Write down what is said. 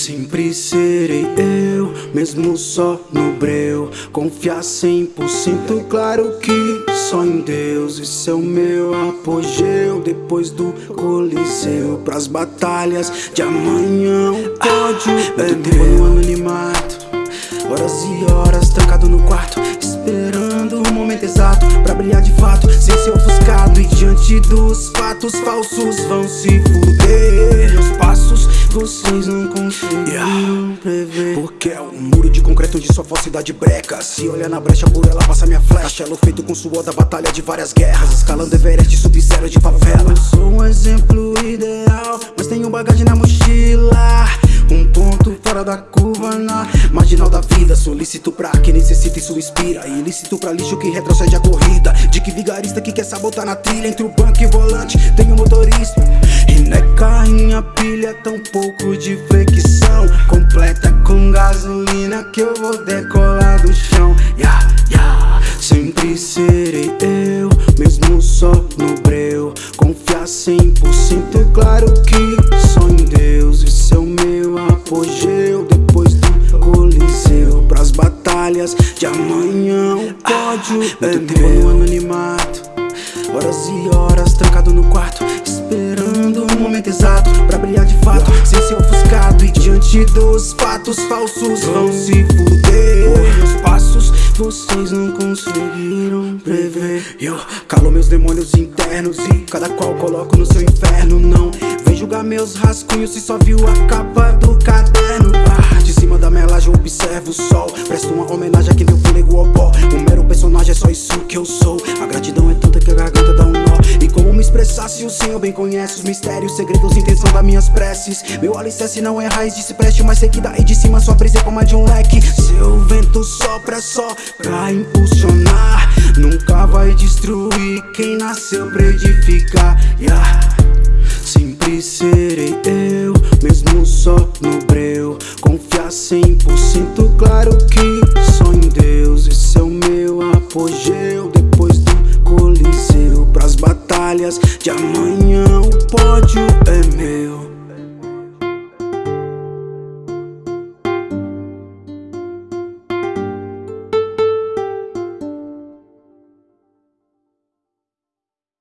Sempre serei eu, mesmo só no breu. Confiar 100% claro que só em Deus. Esse é o meu apogeu Depois do coliseu. Pras batalhas de amanhã O pódio ah, é tempo no anonimato Horas e horas trancado no quarto Esperando o momento exato Pra brilhar de fato. Sem ser ofuscado E diante dos fatos falsos Vão se fuder. Meus passos vocês não. É um muro de concreto onde sua falsidade breca. Se olhar na brecha por ela passa minha flecha. Castelo feito com suor da batalha de várias guerras. Escalando Everest, sub-zero de favela. Eu sou um exemplo ideal Mas tenho bagagem na mochila. Um ponto fora da curva na marginal da vida. Solicito pra quem necessita isso inspira Ilícito pra lixo que retrocede a corrida. De que vigarista que quer sabotar na trilha Entre o banco e o volante. Tem um motorista E não é carrinha pilha, tão pouco de flexão Completa com gasolina que eu vou decolar do chão. Yeah, yeah. Sempre serei eu, mesmo só no breu. Confiar 100% claro que só em Deus. Esse é o meu apogeu depois do coliseu. Pras batalhas de amanhã o pódio ah, é tempo no anonimato. Horas e horas trancado no quarto brilhar de fato Sem ser ofuscado. E diante dos fatos falsos Vão se fuder. Meus passos vocês não conseguiram prever. Eu calo meus demônios internos e cada qual coloco no seu inferno. Não vem julgar meus rascunhos se só viu a capa do caderno. Ah, De cima da melagem observo o sol. Presto uma homenagem a quem deu fôlego ao pó. Um mero personagem é só isso que eu sou expressasse o Senhor bem conhece os mistérios, segredos, intenção das minhas preces. Meu alicerce não é raiz de cipreste, mas sei que daí de cima sua presa é como a de um leque. Seu vento sopra só pra impulsionar Nunca vai destruir quem nasceu pra edificar. Yeah. Sempre serei eu, mesmo só no breu. Confiar 100% claro que só em Deus, esse é o meu apogeu. dias de amanhã o pódio é meu.